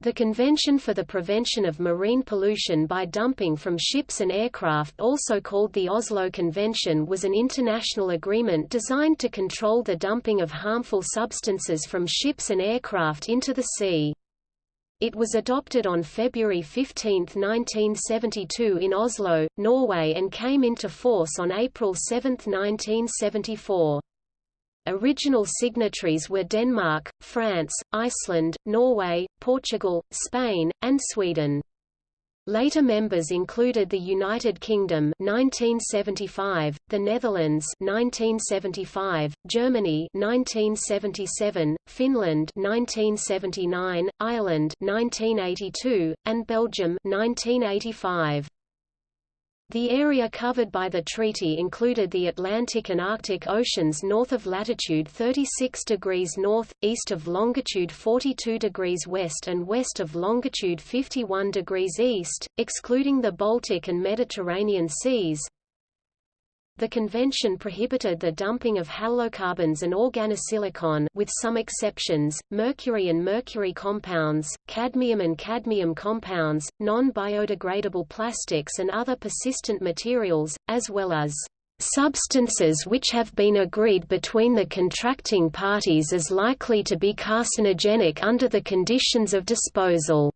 The Convention for the Prevention of Marine Pollution by Dumping from Ships and Aircraft also called the Oslo Convention was an international agreement designed to control the dumping of harmful substances from ships and aircraft into the sea. It was adopted on February 15, 1972 in Oslo, Norway and came into force on April 7, 1974. Original signatories were Denmark, France, Iceland, Norway, Portugal, Spain, and Sweden. Later members included the United Kingdom 1975, the Netherlands 1975, Germany 1977, Finland 1979, Ireland 1982, and Belgium 1985. The area covered by the treaty included the Atlantic and Arctic Oceans north of latitude 36 degrees north, east of longitude 42 degrees west and west of longitude 51 degrees east, excluding the Baltic and Mediterranean seas, the convention prohibited the dumping of halocarbons and organosilicon with some exceptions, mercury and mercury compounds, cadmium and cadmium compounds, non-biodegradable plastics and other persistent materials, as well as substances which have been agreed between the contracting parties as likely to be carcinogenic under the conditions of disposal.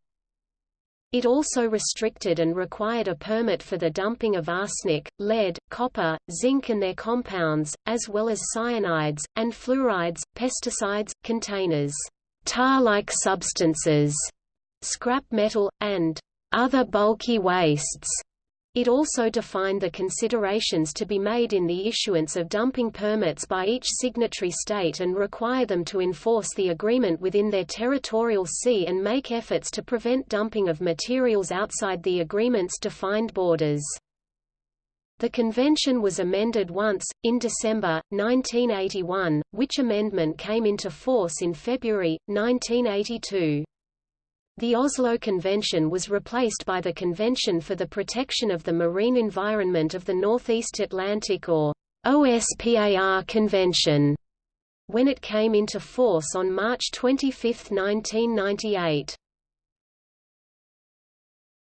It also restricted and required a permit for the dumping of arsenic, lead, copper, zinc and their compounds, as well as cyanides, and fluorides, pesticides, containers, tar-like substances, scrap metal, and other bulky wastes. It also defined the considerations to be made in the issuance of dumping permits by each signatory state and require them to enforce the agreement within their territorial sea and make efforts to prevent dumping of materials outside the agreement's defined borders. The convention was amended once, in December, 1981, which amendment came into force in February, 1982. The Oslo Convention was replaced by the Convention for the Protection of the Marine Environment of the Northeast Atlantic or OSPAR Convention, when it came into force on March 25, 1998.